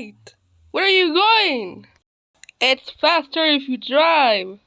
late! Where are you going? It's faster if you drive.